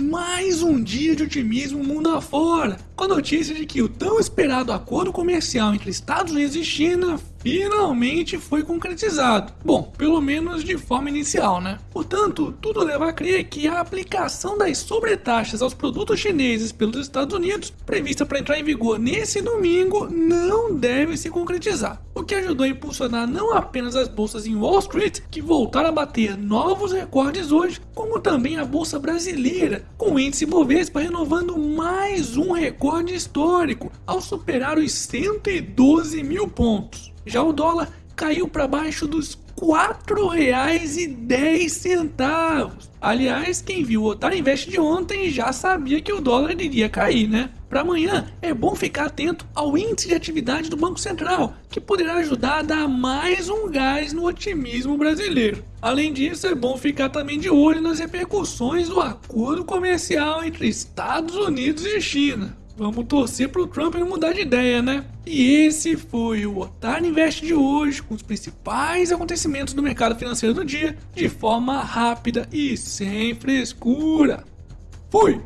Mais um dia de otimismo mundo afora, com a notícia de que o tão esperado acordo comercial entre Estados Unidos e China finalmente foi concretizado. Bom, pelo menos de forma inicial, né? Portanto, tudo leva a crer que a aplicação das sobretaxas aos produtos chineses pelos Estados Unidos, prevista para entrar em vigor nesse domingo, não deve se concretizar. O que ajudou a impulsionar não apenas as bolsas em Wall Street, que voltaram a bater novos recordes hoje, como também a bolsa brasileira, com o índice Bovespa renovando mais um recorde histórico, ao superar os 112 mil pontos. Já o dólar caiu para baixo dos R$ 4,10. Aliás, quem viu o Otário Invest de ontem já sabia que o dólar iria cair, né? Para amanhã, é bom ficar atento ao índice de atividade do Banco Central, que poderá ajudar a dar mais um gás no otimismo brasileiro. Além disso, é bom ficar também de olho nas repercussões do acordo comercial entre Estados Unidos e China. Vamos torcer pro Trump não mudar de ideia, né? E esse foi o Otário Invest de hoje, com os principais acontecimentos do mercado financeiro do dia, de forma rápida e sem frescura. Fui!